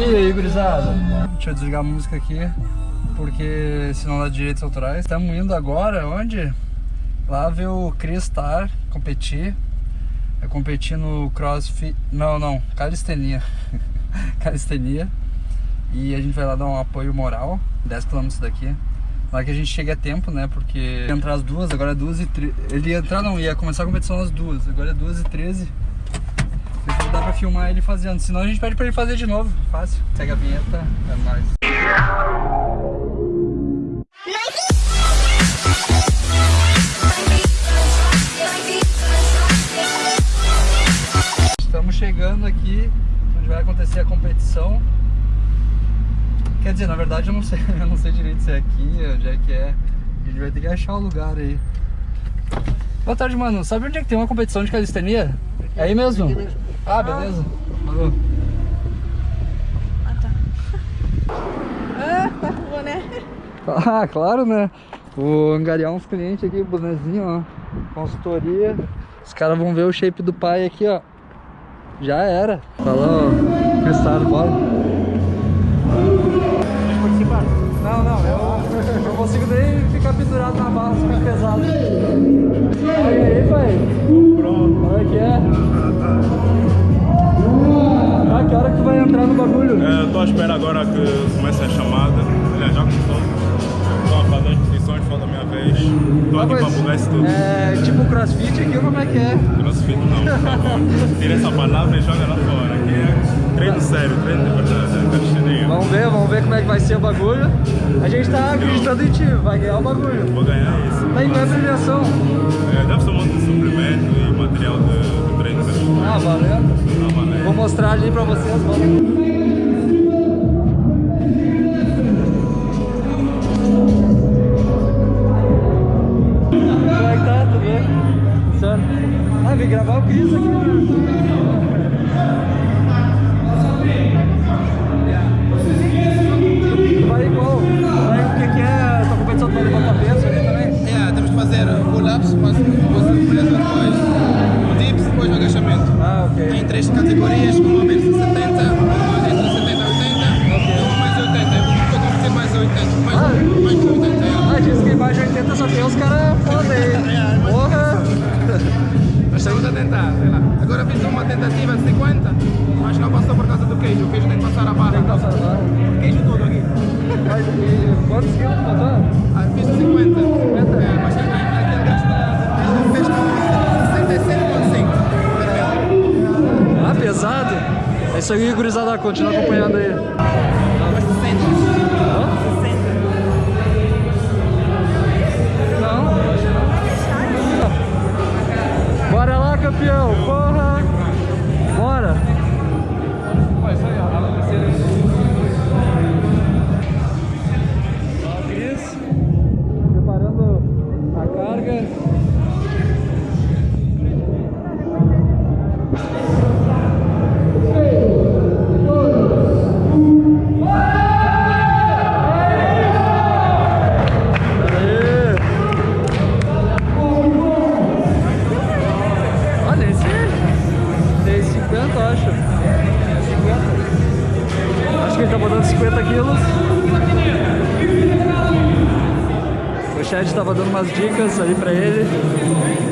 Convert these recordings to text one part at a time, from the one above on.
E aí, gurizada? Deixa eu desligar a música aqui, porque senão dá direitos autorais. Estamos indo agora, onde? Lá ver o Chris Star competir. É competir no crossfit... Não, não, calistenia. calistenia. E a gente vai lá dar um apoio moral, 10km daqui. Lá que a gente chega a tempo, né? Porque ia entrar às duas, agora é duas e tre... Ele ia entrar, não, ia começar a competição às duas, agora é duas e treze. Dá pra filmar ele fazendo, senão a gente pede pra ele fazer de novo. Fácil. Segue a vinheta, é nóis. Estamos chegando aqui onde vai acontecer a competição. Quer dizer, na verdade eu não sei, eu não sei direito se é aqui, onde é que é. A gente vai ter que achar o lugar aí. Boa tarde, mano. Sabe onde é que tem uma competição de calistenia? É aí mesmo? Ah, beleza. Falou. Ah, tá. Ah, tá com boné. Ah, claro, né? Vou angariar uns clientes aqui, bonezinho, ó. Consultoria. Os caras vão ver o shape do pai aqui, ó. Já era. Falou, Cristal, bora. Participar? Não, não, eu não consigo nem ficar pendurado na bala, fica pesado. Olha aí, pai. Pronto. Olha que é. Que hora que tu vai entrar no bagulho? É, eu tô à espera agora que comece a chamada. Aliás, já começou. Fazer as inscrições, falta a minha vez. Estou aqui para bugar isso tudo. É tipo crossfit aqui, como é que é? Crossfit não, por favor. Tira essa palavra e joga lá fora. Aqui é treino sério, treino de verdade, é. Vamos ver, vamos ver como é que vai ser o bagulho. A gente tá acreditando em ti, vai ganhar o bagulho. Vou ganhar isso. Tá em qual premiação? É, deve ser um monte de suplemento e mostrar ali pra vocês, vamos. Tem os caras foda aí. Porra! Mas estamos a tentar, sei lá. Agora fiz uma tentativa de 50, mas não passou por causa do queijo. O queijo tem que passar a barra. Tem que passar a barra. Queijo tudo aqui. Mas quantos quilos botou? Ah, fiz de 50. É, mas aquele gasto fez com 67,5. Ah, pesado? É isso aí, gurizada. Continua acompanhando aí. Bora lá, chat tava dando umas dicas aí pra ele.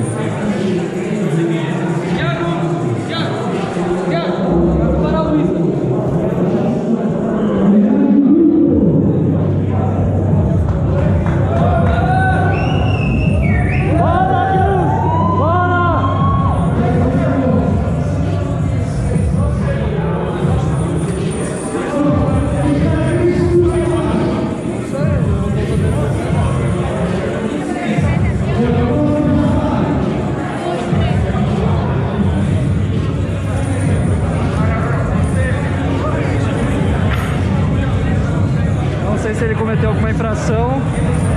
Cometeu alguma infração,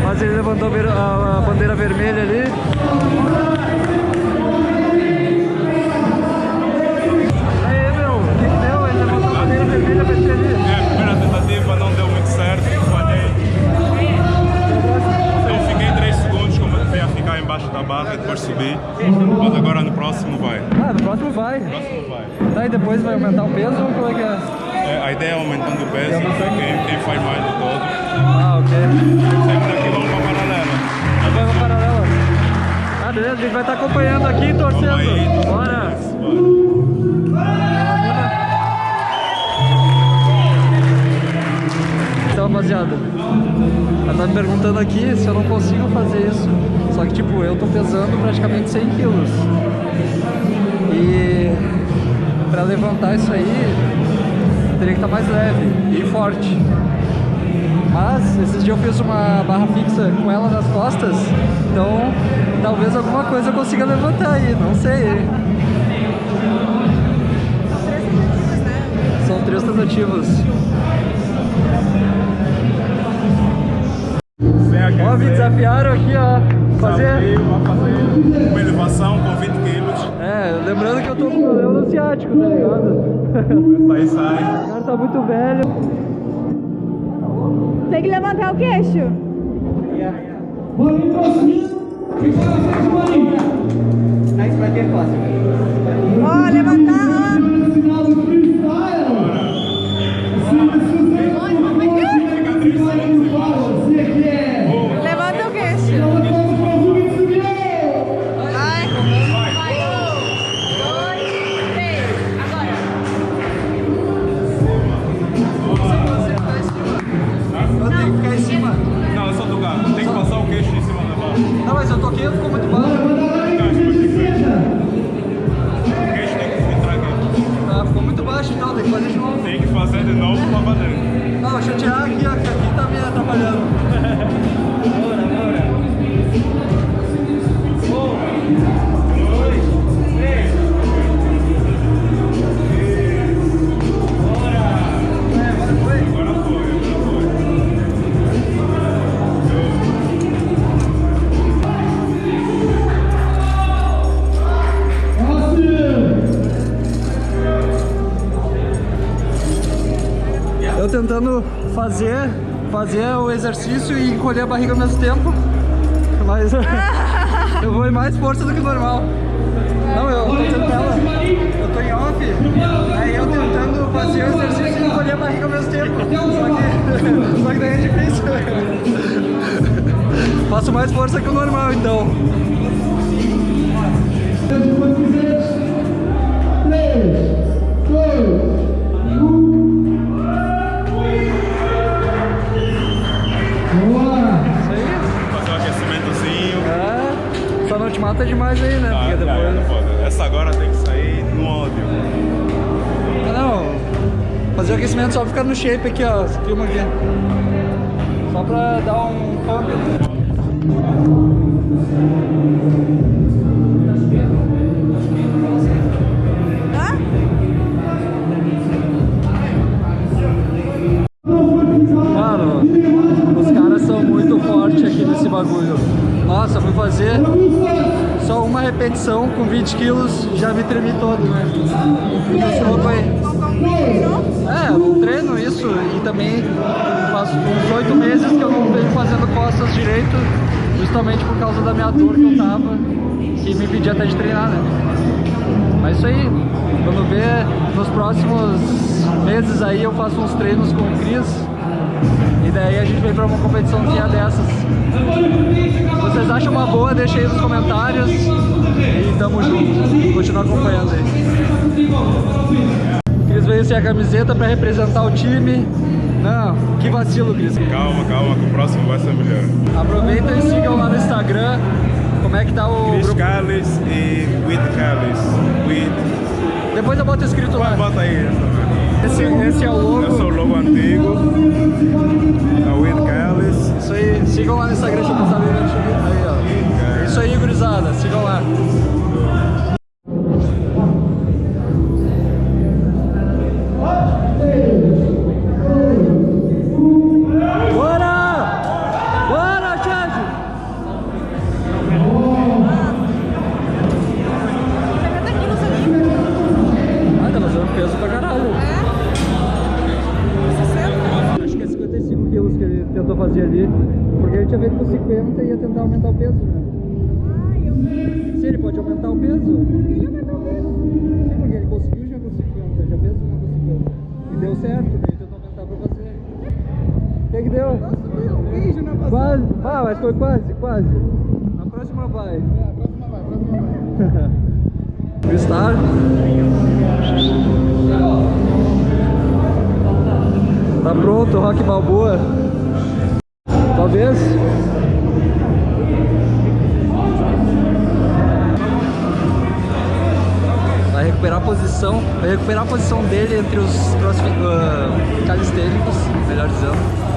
mas ele levantou a bandeira vermelha ali. Aí, meu, o que deu? Ele levantou a bandeira vermelha ali. É, a primeira tentativa não deu muito certo, falhei. Então fiquei 3 segundos, comecei a ficar embaixo da barra e depois subi. Mas agora no próximo vai. Ah, no próximo vai. No próximo vai. Tá, e depois vai aumentar o peso ou como é que é? É, a ideia é aumentando o peso, quem, quem faz mais de todo. Ah, ok. Sempre aqui vamos para paralela. Pra paralela. Ah, beleza, a gente vai estar acompanhando aqui e torcendo. Aí. Bora! Bora. Então, rapaziada, ela tá me perguntando aqui se eu não consigo fazer isso. Só que, tipo, eu tô pesando praticamente 100 quilos. E pra levantar isso aí, teria que estar mais leve e forte. Mas, esses dias eu fiz uma barra fixa com ela nas costas, então talvez alguma coisa eu consiga levantar aí, não sei. São três tentativas. Ó, me desafiaram aqui, ó. Fazer. Desafio, fazer uma elevação com 20 quilos. É, lembrando que eu tô com problema no ciático, tá ligado? Aí sai. O cara tá muito velho. Tem que levantar o queixo. Aí vai ter fácil. Ó, levantar, tentando fazer, fazer o exercício e encolher a barriga ao mesmo tempo. Mas eu vou em mais força do que normal. Não, eu tô tentando. Eu tô em off, aí eu tentando fazer o exercício e encolher a barriga ao mesmo tempo. Só que, só que daí é difícil. Faço mais força que o normal então. Aquecimento só ficar no shape aqui, ó. Esse filma aqui. Só pra dar um pump. Bagulho. Nossa, fui fazer só uma repetição com 20 quilos, já me tremi todo, né? Louco aí. É, eu treino isso e também faço uns oito meses que eu não venho fazendo costas direito, justamente por causa da minha dor que eu tava, que me impedia até de treinar, né? Mas isso aí, quando ver nos próximos meses aí eu faço uns treinos com o Cris e daí a gente vem pra uma competiçãozinha dessas. Se vocês acham uma boa, deixa aí nos comentários e tamo junto. Continua acompanhando aí. Cris sem a camiseta pra representar o time. Não, que vacilo, Cris. Calma, calma, que o próximo vai ser melhor. Aproveita e sigam lá no Instagram. Como é que tá o Chris grupo? Callis e With Callis. With. Depois eu boto escrito lá. Bota aí. Esse, esse é o logo. Esse é o logo antigo. Da With Callis. Isso aí, sigam lá no Instagram, deixa eu passar? Aí, ó. Isso aí, gurizada, sigam lá. Pronto, Rock Balboa. Talvez. Vai recuperar a posição, vai recuperar a posição dele entre os crossfit, uh, calistênicos, melhor dizendo.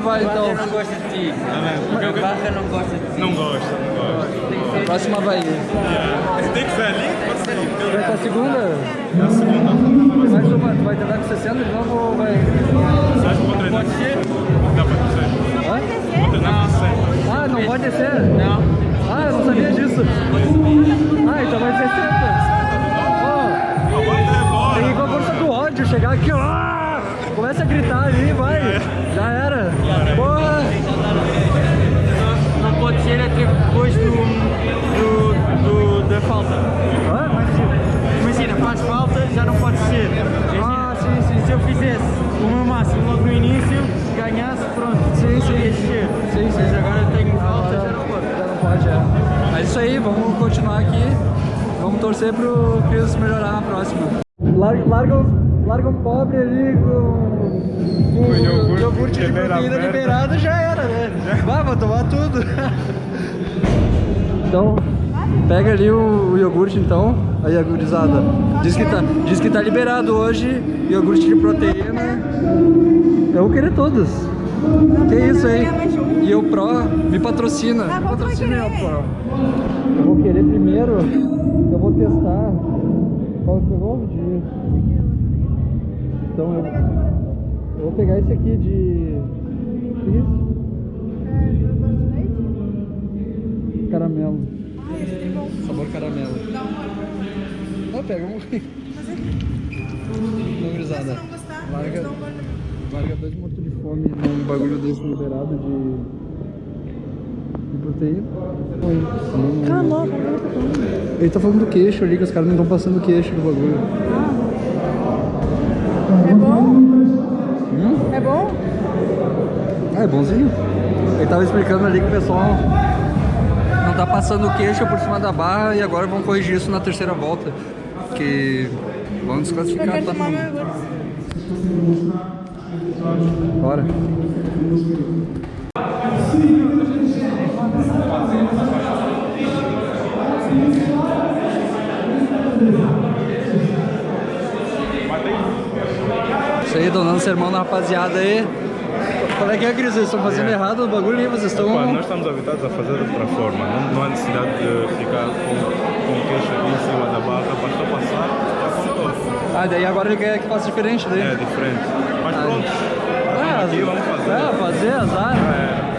Vai, então. não gosta de ti. Porque eu Barra não gosta de ti. não gosto, não gosto. A próxima vai. Tem que ser ali? Pode ser ali. Vai pra segunda? É a segunda. Mais uma, tu vai tentar com 60 de novo ou vai... Você acha que vou treinar? Pode ser? Dá pra. Hã? Vou treinar com 60. Ah, não pode descer? Não. Ah, eu não sabia disso. Ah, então vai 60. Ó, Agora agora. tem que ir com a força do ódio, chegar aqui, ó. Começa a gritar ali, vai. Já era. Porra. Não pode ser até depois do, do, do- da falta. Imagina, faz falta, já não pode ser. Ah, sim, sim. Se eu fizesse o meu máximo logo no início, ganhasse, pronto. Sim, sim. Ia ser. Sim, sim. Mas agora tenho falta, já não pode. Já não pode, é. Mas isso aí, vamos continuar aqui. Vamos torcer pro Chris melhorar na próxima. Larga, larga, o- larga um pobre ali com, com Com iogurte, iogurte de proteína liberado, já era, né? Vai, vou tomar tudo. Então, pega ali o, o iogurte então, aí a gurizada. Diz que, tá, diz que tá liberado hoje, iogurte de proteína. Eu vou querer todos. Que isso aí? E o Pro me patrocina. Ah, patrocina o Pro. Eu vou querer primeiro, eu vou testar. Qual que pegou? De... Então eu, eu vou pegar esse aqui de. que isso? Caramelo. Sabor caramelo. Não, pega um. Não, gurizada. Larga, larga dois mortos de fome num bagulho desse liberado de. de proteína. Cala a boca, o ele tá falando? Ele tá falando do queixo ali, que os caras não estão passando o queixo do bagulho. Bom? Hum? É bom? Ah, é bonzinho. Ele tava explicando ali que o pessoal não tá passando o queixo por cima da barra e agora vão corrigir isso na terceira volta. Que vão desclassificar todo mundo. Bora. Dando sermão na rapaziada aí. Qual é que é, Cris? Vocês estão fazendo errado o bagulho aí, vocês estão... Pá, nós estamos habituados a fazer de outra forma. Não, não há necessidade de ficar com, com o queixo aqui em cima da barra. Basta passar, já contou. Ah, daí agora ele quer que faça diferente daí. É diferente. Mas Ah, pronto. Ah, aqui, vamos fazer. É, fazer, azar. É,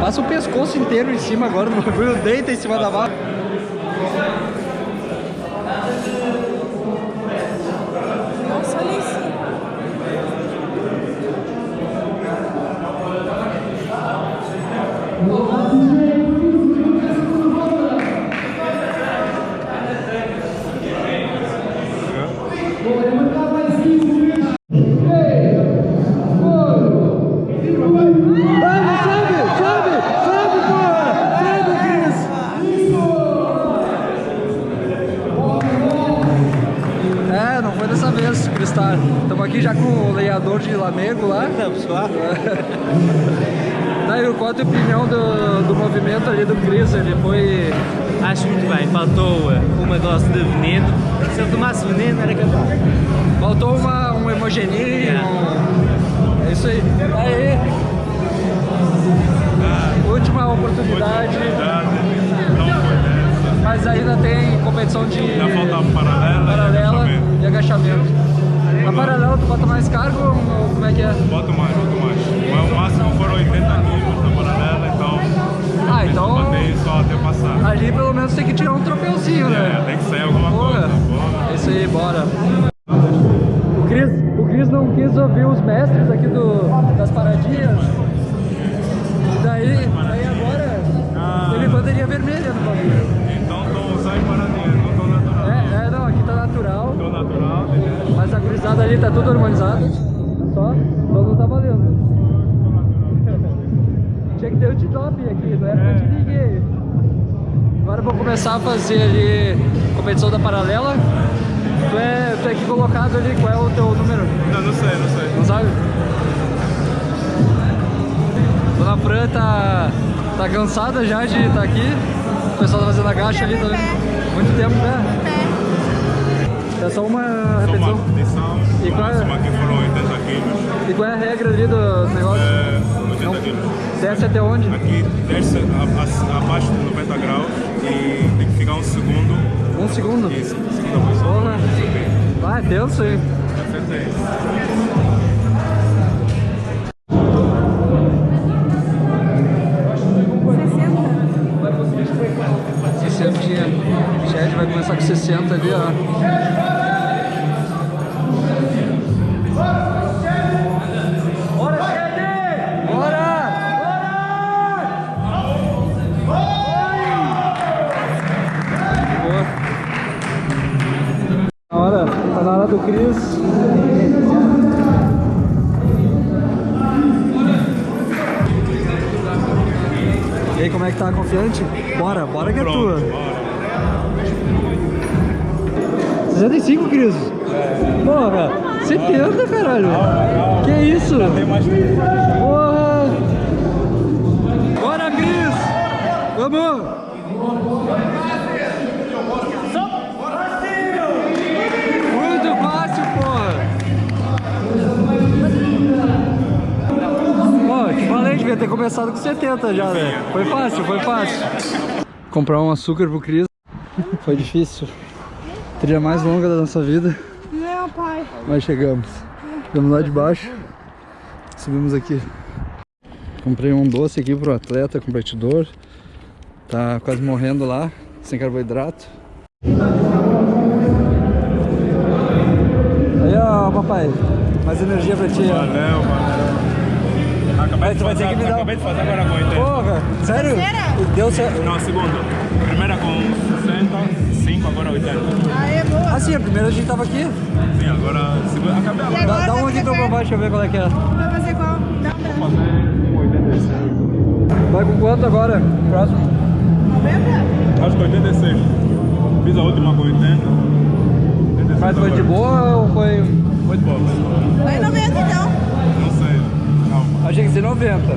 Passa o pescoço inteiro em cima agora do bagulho, deita em cima da barra. Lamego lá. Daí, qual a tua opinião do, do movimento ali do Cris? Ele foi... Acho muito bem, faltou uma dose de veneno. Se ele tomasse veneno era capaz. Faltou uma, um hemogeninho. um- É isso aí. Aí. Última oportunidade. Oportunidade, não foi dessa. Mas ainda tem competição de Ainda falta paralela, paralela e e agachamento. A paralela tu bota mais cargo ou como é que é? Boto mais, boto mais. Mas o máximo foram 80 quilos na paralela, então Ah, então botei só até passar. ali pelo menos tem que tirar um troféuzinho, É, né? tem que sair alguma coisa. É isso aí, bora. O Cris, o Cris não quis ouvir os mestres aqui do, das paradinhas. Daí, daí agora Ah. ele bandeirinha vermelha no bagulho. Então tô usando paradinha, natural. É, é, não, aqui tá natural. Tô natural, beleza? Mas a gurizada ali tá tudo harmonizado. Só, não tá valendo. Tinha que ter o T-Top aqui, não era pra te ninguém. Agora eu vou começar a fazer ali competição da paralela. Tu é, tu é aqui colocado ali, qual é o teu número? Não, não sei, não sei. Não sabe? Dona Fran tá, tá cansada já de estar aqui. O pessoal tá fazendo agacha ali também. Muito tempo, né? É só uma Só uma repetição. repetição, E qual é? máximo aqui foram 80 quilos. E qual é a regra ali do negócio? É, 80 quilos. Desce até onde? Aqui desce a- a- abaixo de 90 graus e tem que ficar um segundo. Um segundo? Isso, segunda posição. Porra. Ah, é tenso aí. Acertei. Vai conseguir 60 tinha. Chad vai começar com 60 ali, ó. Cris. E aí, como é que tá? Confiante? Bora, bora que é Pronto, tua. bora. 65, Cris? Porra, 70, caralho. Que isso? Tem mais tempo. Porra! Bora, Cris! Vamos! Devia ter começado com 70 já, né? Foi fácil, foi fácil. Comprar um açúcar pro Cris foi difícil. Trilha mais longa da nossa vida. Não, pai. Mas chegamos. Chegamos lá de baixo. Subimos aqui. Comprei um doce aqui pro atleta competidor. Tá quase morrendo lá, sem carboidrato. Aí ó, papai. Mais energia pra ti, valeu. Acabei, de tu vai ter fazer, que me dar- acabei de fazer agora com 80. Porra, sério? Deu certo. Não, segunda. Primeira com 60, 5, agora 80. Aê, boa. Ah sim, a primeira a gente tava aqui. Sim, agora segunda. Acabei agora. Dá, dá um aqui pra eu provar, deixa eu ver qual é que é. Vai fazer qual? Dá um Vou fazer com 86. Vai com quanto agora? Próximo. 90? Acho que 86. Fiz a última com 80. 86 Mas foi de boa ou foi... Foi de boa, foi de boa. Vai 90 então. Não sei. Calma. Achei que ia ser 90.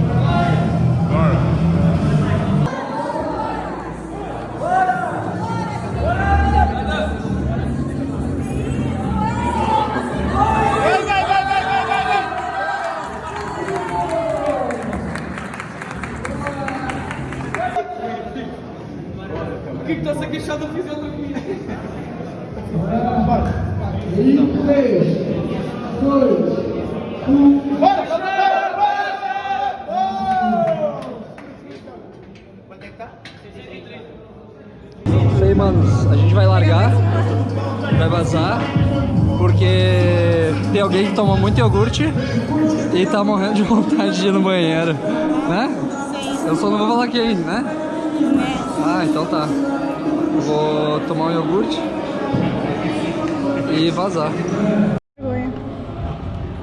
Bora. Isso aí, manos. A gente vai largar, vai vazar, porque tem alguém que toma muito iogurte e tá morrendo de vontade de ir no banheiro, né? Eu só não vou falar quem, né? Ah, então tá. Vou tomar um iogurte e vazar.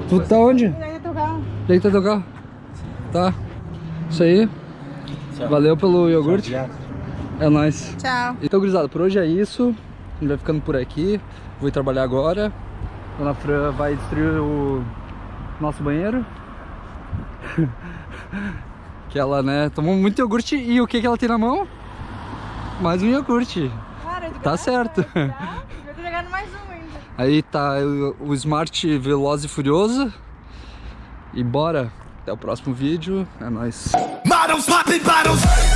Tu tá onde? Vai tocar. Deita teu carro. Tá. Isso aí. Valeu pelo iogurte. É nóis. Tchau. Então, gurizada, por hoje é isso. A gente vai ficando por aqui. Vou ir trabalhar agora. Dona Fran vai destruir o nosso banheiro. que ela, né, tomou muito iogurte e o que que ela tem na mão? Mais um iogurte. Cara, Tá certo. Tá? Eu tô jogando mais um ainda. Aí tá o, o Smart Veloz e Furioso. E bora. Até o próximo vídeo. É nóis. Models popping bottles.